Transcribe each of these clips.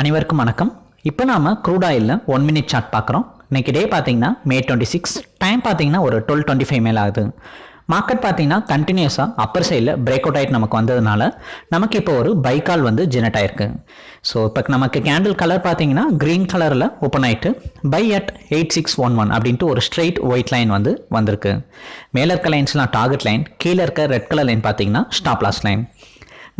அனைவருக்கும் வணக்கம். இப்போ நாம க்ரூட் ஆயிலில் ஒன் மினிட் சார்ட் பார்க்குறோம். இன்னைக்கு டே பார்த்தீங்கன்னா மே டுவெண்ட்டி சிக்ஸ் டைம் பார்த்தீங்கன்னா ஒரு டுவெல் டுவெண்ட்டி ஃபைவ் மேலே ஆகுது. மார்க்கெட் பார்த்தீங்கன்னா கண்டினியூஸாக அப்பர் சைடில் பிரேக் அவுட் ஆகிட்டு நமக்கு வந்ததுனால நமக்கு இப்போ ஒரு பைக்கால் வந்து ஜெனரேட் ஆயிருக்கு. ஸோ இப்போ நமக்கு கேண்டில் கலர் பார்த்தீங்கன்னா க்ரீன் கலரில் ஓப்பன் ஆகிட்டு buy at eight six one one அப்படின்ட்டு ஒரு ஸ்ட்ரெயிட் ஒயிட் லைன் வந்து வந்திருக்கு. மேலே இருக்க லைன்ஸ்லாம் டார்கெட் லைன் கீழே இருக்க ரெட் கலர் லைன் பார்த்தீங்கன்னா ஸ்டாப் லாஸ் லைன்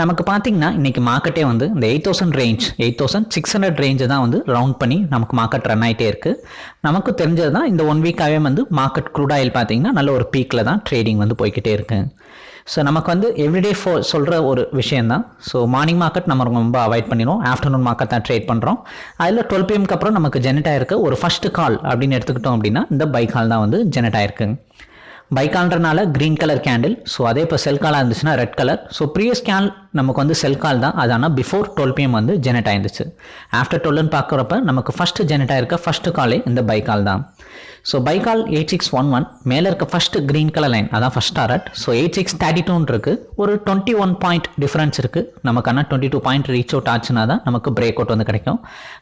நமக்கு பார்த்தீங்கன்னா இன்றைக்கி மார்க்கெட்டே வந்து இந்த eight thousand range eight thousand six hundred ரேஞ்சை தான் வந்து ரவுண்ட் பண்ணி நமக்கு மார்க்கெட் ரன் ஆகிட்டே இருக்குது நமக்கு தெரிஞ்சது தான் இந்த ஒன் வீக்காகவே வந்து மார்க்கெட் க்ரூட் ஆயில் பார்த்தீங்கன்னா நல்ல ஒரு பீக்கில் தான் ட்ரேடிங் வந்து போய்கிட்டே இருக்கு. ஸோ நமக்கு வந்து எவ்ரிடே ஃபோ சொல்கிற ஒரு விஷயம் தான் ஸோ மார்னிங் மார்க்கெட் நம்ம ரொம்ப அவாய்ட் பண்ணிடுவோம். ஆஃப்டர்நூன் மார்க்கெட் தான் ட்ரேட் பண்ணுறோம் அதில் டுவெல் பிஎம்க்கு அப்புறம் நமக்கு ஜெனரேட் ஆயிருக்கு. ஒரு ஃபஸ்ட்டு கால் அப்படின்னு எடுத்துக்கிட்டோம் அப்படின்னா இந்த பை கால் தான் வந்து ஜெனரேட் ஆயிருக்கு. பைக்கால்ன்றனால க்ரீன் கலர் கேண்டில் ஸோ அதே இப்போ செல் காலாக இருந்துச்சுன்னா ரெட் கலர் ஸோ ப்ரீவியஸ் கேன் நமக்கு வந்து செல் கால் தான். அது ஆனால் பிஃபோர் டுவெல் பிஎம் வந்து ஜெனரேட் ஆயிருந்துச்சு. ஆஃப்டர் டுவெல்னு பார்க்குறப்ப நமக்கு ஃபஸ்ட்டு ஜெனரேட் ஆயிருக்க ஃபஸ்ட்டு காலே இந்த பைக்கால் தான். ஸோ பைக்கால் எயிட் சிக்ஸ் ஒன் ஒன் மேலே இருக்க ஃபஸ்ட்டு க்ரீன் கலர் லைன் அதான் first target so eight six thirty டூன் இருக்குது ஒரு டுவெண்ட்டி ஒன் பாயிண்ட் டிஃப்ரென்ஸ் இருக்குது நமக்கு ஆனால் twenty two point reach out ஆச்சுன்னா தான் நமக்கு பிரேக் அவுட் வந்து கிடைக்கும்.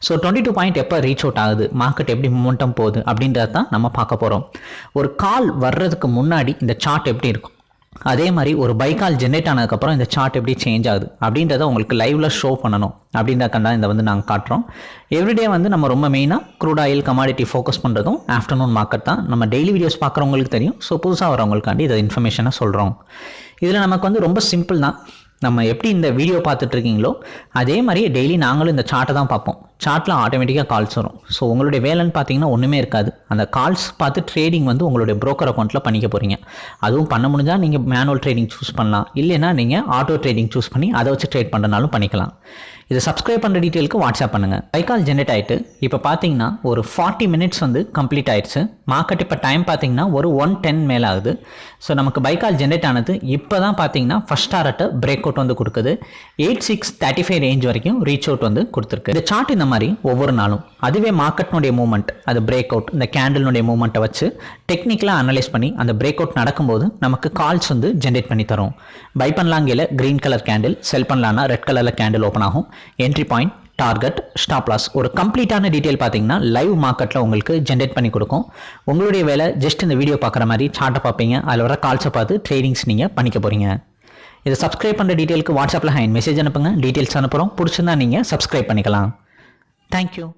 ஸோ டுவெண்ட்டி டூ பாயிண்ட் எப்போ ரீச் அவுட் ஆகுது? மார்க்கெட் எப்படி மூமெண்டம் போகுது? அப்படின்றத தான் நம்ம பார்க்க போகிறோம் ஒரு கால் வர்றதுக்கு முன்னாடி இந்த சார்ட் எப்படி இருக்கும்? அதே மாதிரி ஒரு பைக்கால் ஜென்ரேட் ஆனதுக்கப்புறம் இந்த சார்ட் எப்படி சேஞ்ச் ஆகுது? அப்படின்றத உங்களுக்கு லைவ்ல ஷோ பண்ணணும். அப்படின்றக்கண்டா இந்த வந்து நாங்கள் காட்டுறோம். எவ்ரிடே வந்து நம்ம ரொம்ப மெயினாக க்ரூட் ஆயில் கமாடிட்டி ஃபோக்கஸ் பண்ணுறதும் ஆஃப்டர்நூன் மார்க்கெட் தான். நம்ம டெய்லி வீடியோஸ் பார்க்குறவங்களுக்கு தெரியும். ஸோ புதுசாக வரவங்களுக்காண்டி இதை இன்ஃபர்மேஷனாக சொல்கிறோம் இதில் நமக்கு வந்து ரொம்ப சிம்பிள் தான். நம்ம எப்படி இந்த வீடியோ பார்த்துட்ருக்கீங்களோ அதே மாதிரி டெய்லி நாங்களும் இந்த சார்ட்டை தான் பார்ப்போம். சார்ட்டில் ஆட்டோமேட்டிக்காக கால்ஸ் வரும். ஸோ உங்களுடைய வேலைன்னு பார்த்தீங்கன்னா ஒன்றுமே இருக்காது. அந்த கால்ஸ் பார்த்து ட்ரேடிங் வந்து உங்களுடைய ப்ரோக்கர் அக்கௌண்ட்டில் பண்ணிக்க போகிறீங்க அதுவும் பண்ண முடிஞ்சால் நீங்கள் மேனுவல் ட்ரேடிங் சூஸ் பண்ணலாம். இல்லைன்னா நீங்கள் ஆட்டோ ட்ரேடிங் சூஸ் பண்ணி அதை வச்சு ட்ரேட் பண்ணுறனாலும் பண்ணிக்கலாம். இதை சப்ஸ்கிரைப் பண்ணுற டீட்டெயிலுக்கு வாட்ஸ்அப் பண்ணுங்கள் பைக்கால் ஜென்ரேட் ஆகிட்டு இப்போ பார்த்தீங்கன்னா ஒரு ஃபார்ட்டி மினிட்ஸ் வந்து கம்ப்ளீட் ஆயிடுச்சு. மார்க்கெட் இப்போ டைம் பார்த்தீங்கன்னா ஒரு ஒன் டென் மேலே ஆகுது. ஸோ நமக்கு பைக்கால் ஜென்ரேட் ஆனது இப்போ தான் பார்த்தீங்கன்னா ஃபஸ்ட் டாரட்டை பிரேக் அவுட் வந்து கொடுக்குது. Eight six thirty five range வரைக்கும் ரீச் அவுட் வந்து கொடுத்துருக்கு. இந்த சார்ட் இந்த மாதிரி ஒவ்வொரு நாளும். அதுவே மார்க்கெட்னுடைய மூவ்மெண்ட் அது பிரேக் அவுட் இந்த கேண்டில்னுடைய மூவ்மெண்ட்டை வச்சு டெக்னிக்கலாக அனலைஸ் பண்ணி அந்த பிரேக் அவுட் நடக்கும்போது நமக்கு கால்ஸ் வந்து ஜென்ரேட் பண்ணி தரும். பை பண்ணலாங்கையில் க்ரீன் கலர் கேண்டில் செல் பண்ணலான்னா ரெட் கலரில் கேண்டில் ஓப்பன் ஆகும். Entry point target stop loss ஒரு கம்ப்ளீட்டான டீட்டெயில் பார்த்தீங்கன்னா லைவ் மார்க்கெட்டில் உங்களுக்கு ஜென்ரேட் பண்ணி கொடுக்கும். உங்களுடைய வேலை ஜஸ்ட் இந்த வீடியோ பார்க்குற மாதிரி சார்ட்டை பார்ப்பீங்க. அதில் வர கால்ஸை பார்த்து ட்ரேடிங்ஸ் நீங்கள் பண்ணிக்க போகிறீங்க இதை சப்ஸ்கிரைப் பண்ணுற டீட்டெயிலுக்கு வாட்ஸ்அப்பில் ஹேண்ட் மெசேஜ் அனுப்புங்க. டீட்டெயில்ஸ் அனுப்புகிறோம் பிடிச்சிருந்தா நீங்கள் சப்ஸ்கிரைப் பண்ணிக்கலாம். Thank you.